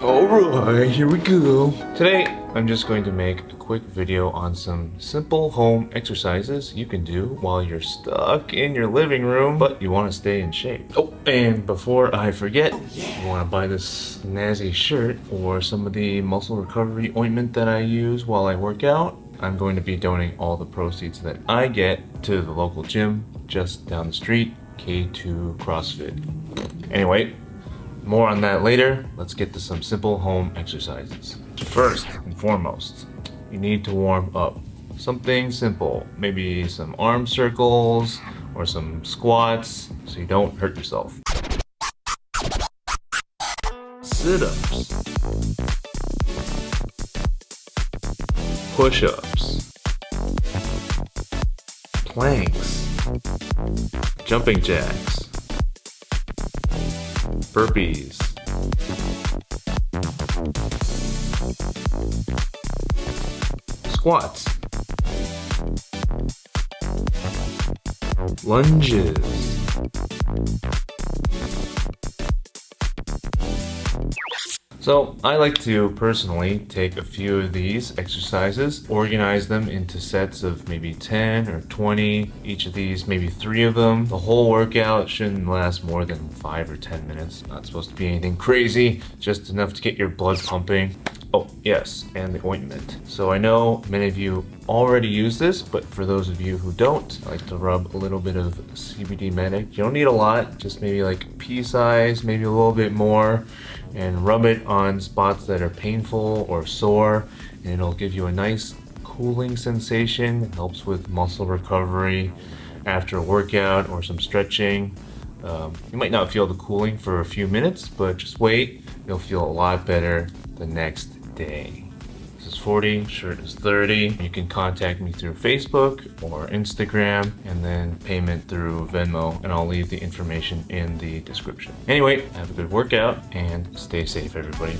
Alright, here we go. Today, I'm just going to make a quick video on some simple home exercises you can do while you're stuck in your living room, but you want to stay in shape. Oh, and before I forget, you want to buy this Nazi shirt or some of the muscle recovery ointment that I use while I work out, I'm going to be donating all the proceeds that I get to the local gym just down the street, K2 CrossFit. Anyway, more on that later. Let's get to some simple home exercises. First and foremost, you need to warm up. Something simple, maybe some arm circles or some squats so you don't hurt yourself. Sit-ups. Push-ups. Planks. Jumping jacks burpees. Squats. Lunges. So I like to personally take a few of these exercises, organize them into sets of maybe 10 or 20, each of these maybe three of them. The whole workout shouldn't last more than 5 or 10 minutes. Not supposed to be anything crazy, just enough to get your blood pumping. Oh, yes, and the ointment. So I know many of you already use this, but for those of you who don't, I like to rub a little bit of CBD Medic. You don't need a lot, just maybe like pea size, maybe a little bit more, and rub it on spots that are painful or sore, and it'll give you a nice cooling sensation. It helps with muscle recovery after a workout or some stretching. Um, you might not feel the cooling for a few minutes, but just wait. You'll feel a lot better the next day. This is 40, shirt is 30. You can contact me through Facebook or Instagram and then payment through Venmo and I'll leave the information in the description. Anyway, have a good workout and stay safe everybody.